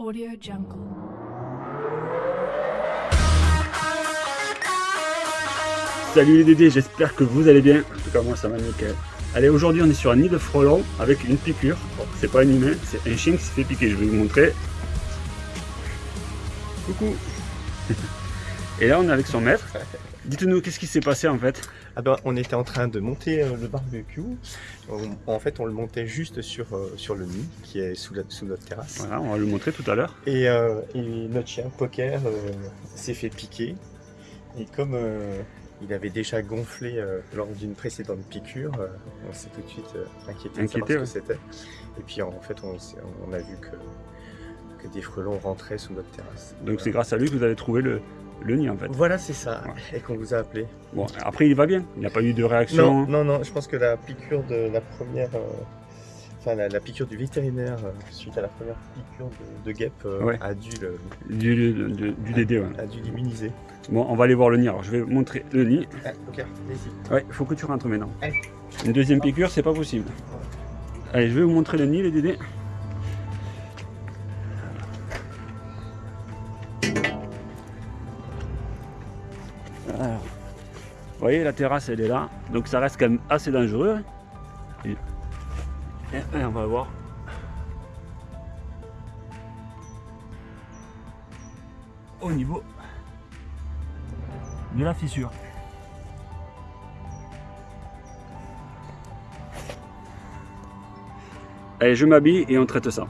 Audio Jungle. Salut les Dédés, j'espère que vous allez bien. En tout cas, moi ça va nickel. Allez, aujourd'hui on est sur un nid de frelons avec une piqûre. Bon, c'est pas un humain, c'est un chien qui s'est fait piquer. Je vais vous montrer. Coucou. Et là, on est avec son maître. Dites-nous, qu'est-ce qui s'est passé en fait? Ah ben, on était en train de monter euh, le barbecue. On- en fait, on le montait juste sur, euh, sur le nid qui est sous, la- sous notre terrasse. Voilà, on va le montrer tout à l'heure. Et, euh, et notre chien Poker s'est fait piquer. Et comme il avait déjà gonflé euh, lors d'une précédente piqûre, euh, on s'est tout de suite euh, inquiété, de Inquiété, savoir ce que c'était. Et puis en fait, on a vu que, que des frelons rentraient sous notre terrasse. Donc c'est grâce à lui que vous avez trouvé le, le nid en fait. Voilà, c'est ça. Ouais. Et qu'on vous a appelé. Bon, après il va bien. Il n'y a pas eu de réaction. Non, non, non, je pense que la piqûre de la première. euh, Enfin, la, la piqûre du vétérinaire euh, suite à la première piqûre de, de guêpe euh, Ouais. a dû le- Du, du, du- du Dédé, ouais. a dû l'immuniser. Bon, on va aller voir le nid. Alors je vais montrer le nid. Ah, ok, allez-y. Ouais, il faut que tu rentres maintenant. Allez. Une deuxième piqûre, c'est pas possible. Allez, je vais vous montrer le nid, les Dédés. Alors, vous voyez, la terrasse, elle est là. Donc ça reste quand même assez dangereux. Et, et- et on va voir. Au niveau de la fissure. Allez, je m'habille et on traite ça.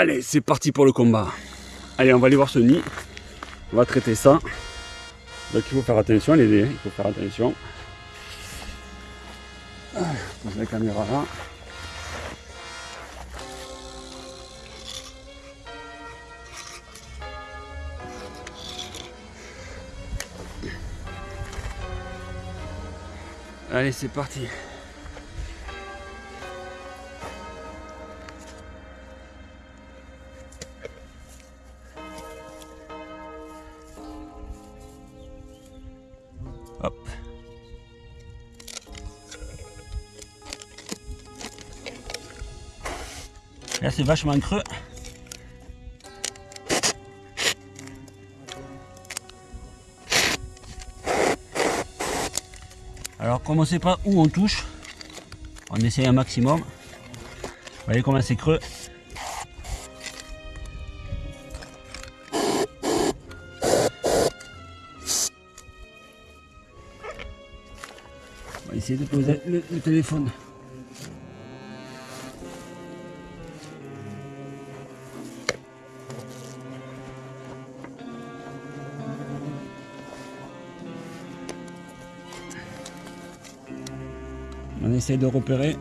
Allez, c'est parti pour le combat. Allez, on va aller voir ce nid. On va traiter ça. Donc il faut faire attention les dés, il faut faire attention. Je pose la caméra là. Allez, c'est parti. Là, c'est vachement creux. Alors, comme on ne sait pas où on touche, on essaye un maximum. Vous voyez comment c'est creux. On va essayer de poser le, le téléphone. On essaie de repérer.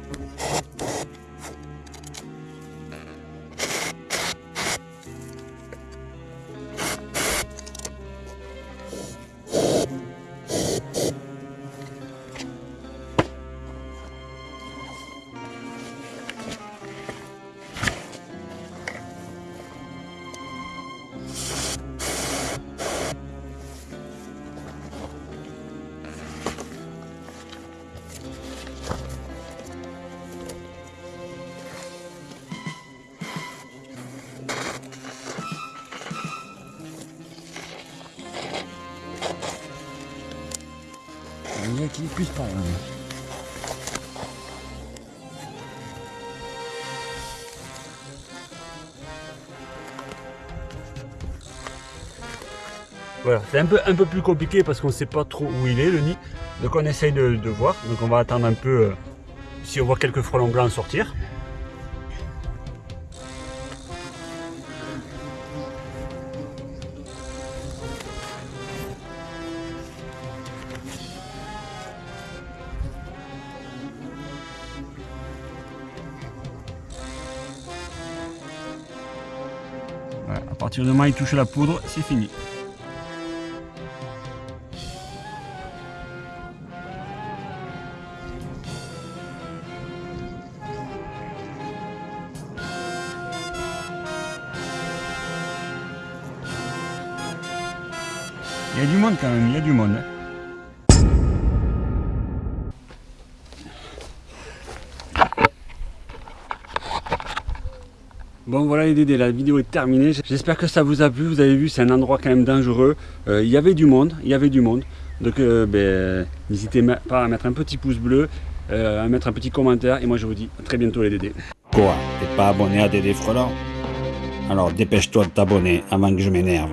Voilà, c'est un peu, un peu plus compliqué parce qu'on ne sait pas trop où il est le nid. Donc on essaye de, de voir. Donc on va attendre un peu euh, si on voit quelques frelons blancs sortir. Voilà, à partir de demain, il touche la poudre, c'est fini. Il y a du monde quand même, il y a du monde. Hein. Bon voilà les Dédés, la vidéo est terminée. J'espère que ça vous a plu. Vous avez vu, c'est un endroit quand même dangereux. Euh, il y avait du monde, il y avait du monde. Donc euh, ben, n'hésitez pas à mettre un petit pouce bleu, euh, à mettre un petit commentaire. Et moi je vous dis à très bientôt les Dédés. Quoi T'es pas abonné à Dédé Frelant Alors dépêche-toi de t'abonner avant que je m'énerve.